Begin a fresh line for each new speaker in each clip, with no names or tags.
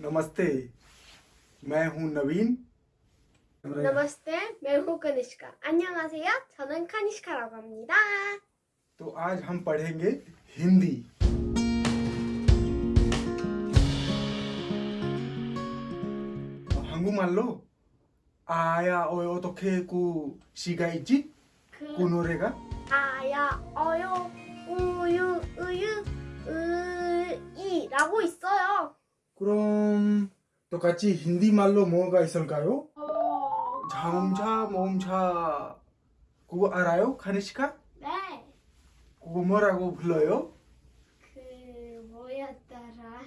नमस्ते मैं हूं नवीन।
नमस्ते मैं हूं कनिष्का। 안녕하세요 저는 카니ஷ்카라고 합니다.
तो आज हम पढ़ेंगे हिंदी। 한국말로 아야 어요 어떻게 그 시가 있지? 그,
그
노래가
아야 어요 우유 우유 으이라고 있어요
그럼 똑같이 힌디 말로 뭐가 있을까요?
어...
자음차 모음차 그거 알아요? 카니시카?
네.
그거 뭐라고 불러요?
그 뭐였더라?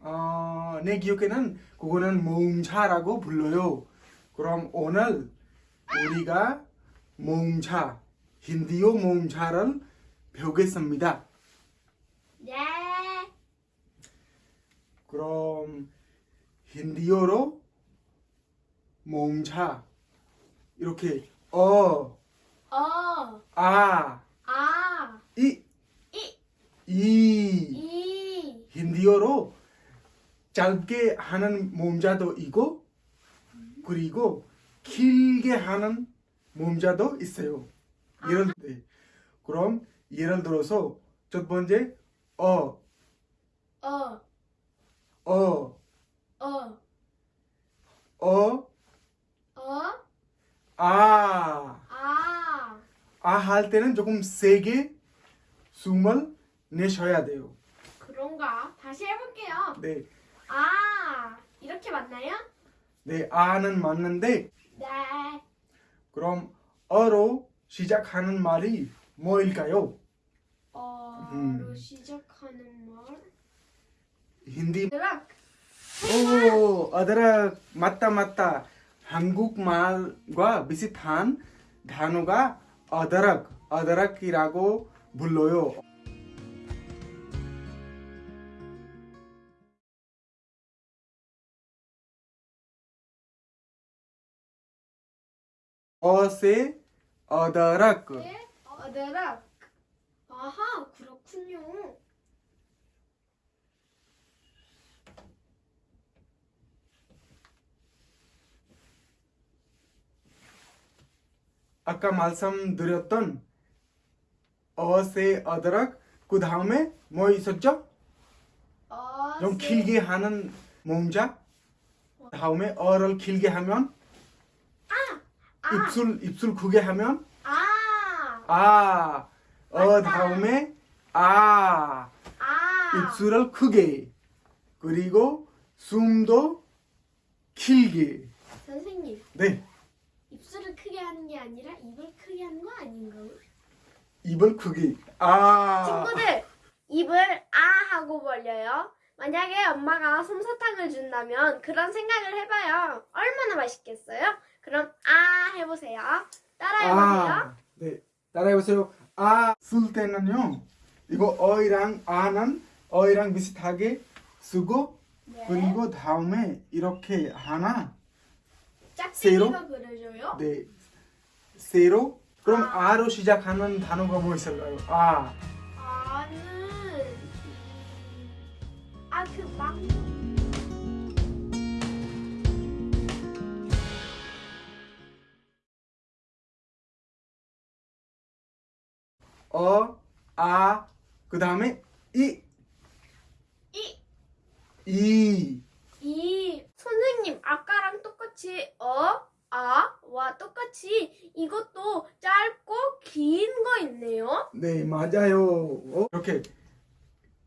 어, 내 기억에는 그거는 모음차라고 불러요. 그럼 오늘 우리가 모음차, 힌디어 모음차를 배우겠습니다.
네.
그럼 힌디어로 모음차 이렇게 어,
어,
아,
아,
이,
이,
이.
이,
힌디어로 짧게 하는 모음자도 있고 그리고 길게 하는 모음자도 있어요. 예를 네. 그럼 예를 들어서 첫 번째 어,
어,
어,
어,
어,
어,
아,
아,
아 할 때는 조금 세게 숨을 내쉬어야 돼요.
그런가? 다시 해볼게요.
네,
아, 이렇게 맞나요?
네 아는 맞는데
네.
그럼 어로 시작하는 말이 뭐일까요?
어로
음.
시작하는 말.
힌디
अदरक.
오, अदरक 맞다 맞다. 한국 말과 비슷한 단어가 अदरक, अदरक이라고 불러요. अ से अदरक.
네. अदरक. 아하, 그렇군요.
아까 말씀드렸던 अ से अदरक 그 다음에 뭐 있었죠?
어,
좀
세-
길게 하는 모음자 다음에 어를 길게 하면
아,
입술 입술 크게 하면
아,
아, 어. 다음에 아.
아.
입술을 크게 그리고 숨도 길게.
선생님,
네
게 아니라 입을 크게 하는 거 아닌가요?
입을 크게 아
친구들, 입을 아 하고 벌려요. 만약에 엄마가 솜사탕을 준다면 그런 생각을 해봐요. 얼마나 맛있겠어요? 그럼 아 해보세요. 따라해보세요.
아, 네 따라해보세요 아 쓸 때는요 이거 어이랑 아는 어이랑 비슷하게 쓰고
네.
그리고 다음에 이렇게 하나
짝대기가 그려줘요.
네 세로 그럼
아.
아로 시작하는 단어가 뭐 있을까요 아
아는 아그 망.
어, 아, 그 다음에 이,
이,
이.
이 선생님 아까랑 똑같이 어, 아와 똑같이 이것도 짧고 긴 거 있네요.
네, 맞아요. 어? 이렇게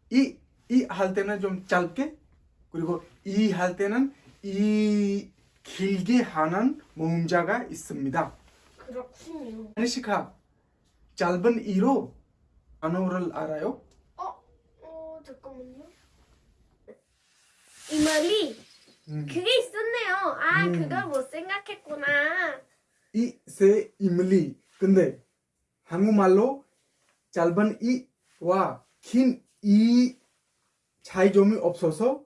이, 이 할 때는 좀 짧게, 그리고 이 할 때는 이 길게 하는 모음자가 있습니다.
그렇군요.
아니시카, 짧은 이로 단어를 알아요?
어, 어 잠깐만요. 이 말이
음.
그게 있었네요. 아
음.
그걸 못 생각했구나.
이, 세, 임리. 근데 한국말로 짧은 이와 긴 이 차이점이 없어서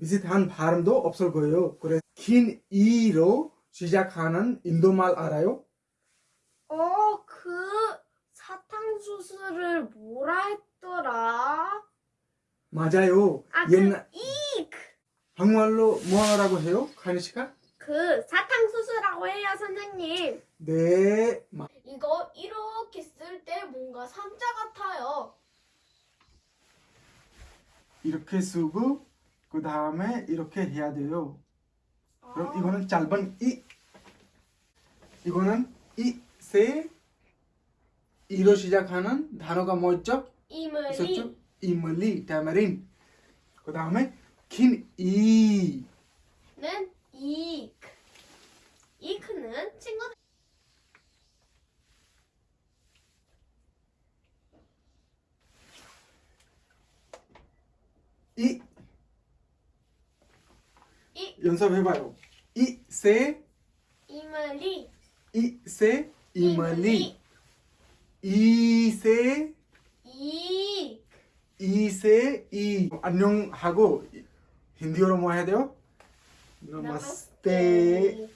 비슷한 발음도 없을 거예요. 그래서 긴 이로 시작하는 인도말 알아요?
어, 그 사탕수수를 뭐라 했더라?
맞아요.
아, 그
옛날
이크.
한국말로 뭐라고 해요? 가인 씨가?
그 사탕수수라고 해요, 선생님.
네. 마-
이거 이렇게 쓸 때 뭔가 삼자 같아요.
이렇게 쓰고 그 다음에 이렇게 해야 돼요. 그럼 이거는 짧은 이. 이거는 이세 이로 시작하는 단어가 뭐였죠?
이물이
있었죠? 이물리, 타마린. 그 다음에 긴 이.
는 이크. 이크는 친구들
이.
이.
연습해봐요. 이세.
이물이
이세 이물리. 이세.
이
이세 이. 안녕하고 힌디어로 뭐 해야 돼요? 나마스테